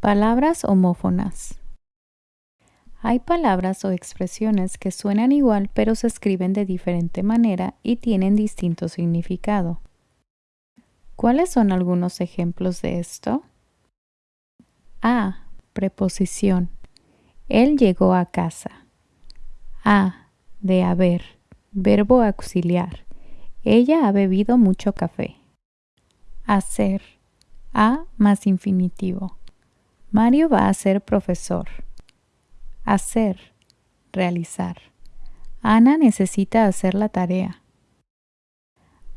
Palabras homófonas. Hay palabras o expresiones que suenan igual pero se escriben de diferente manera y tienen distinto significado. ¿Cuáles son algunos ejemplos de esto? A. Preposición. Él llegó a casa. A. De haber. Verbo auxiliar. Ella ha bebido mucho café. Hacer. A más infinitivo. Mario va a ser profesor. Hacer. Realizar. Ana necesita hacer la tarea.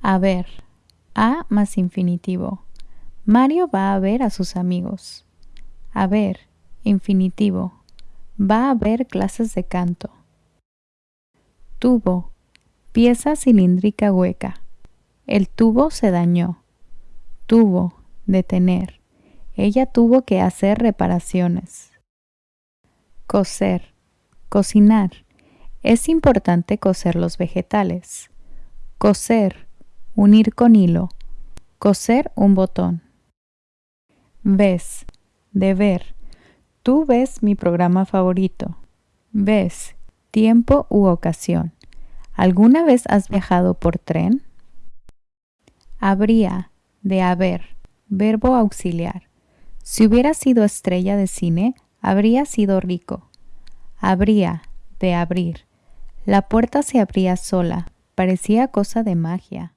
Haber. A más infinitivo. Mario va a ver a sus amigos. Haber. Infinitivo. Va a haber clases de canto. Tubo. Pieza cilíndrica hueca. El tubo se dañó. Tubo. Detener. Ella tuvo que hacer reparaciones. Cocer. Cocinar. Es importante cocer los vegetales. Coser. Unir con hilo. Coser un botón. Ves. De ver. Tú ves mi programa favorito. Ves. Tiempo u ocasión. ¿Alguna vez has viajado por tren? Habría. De haber. Verbo auxiliar. Si hubiera sido estrella de cine, habría sido rico. Habría, de abrir. La puerta se abría sola, parecía cosa de magia.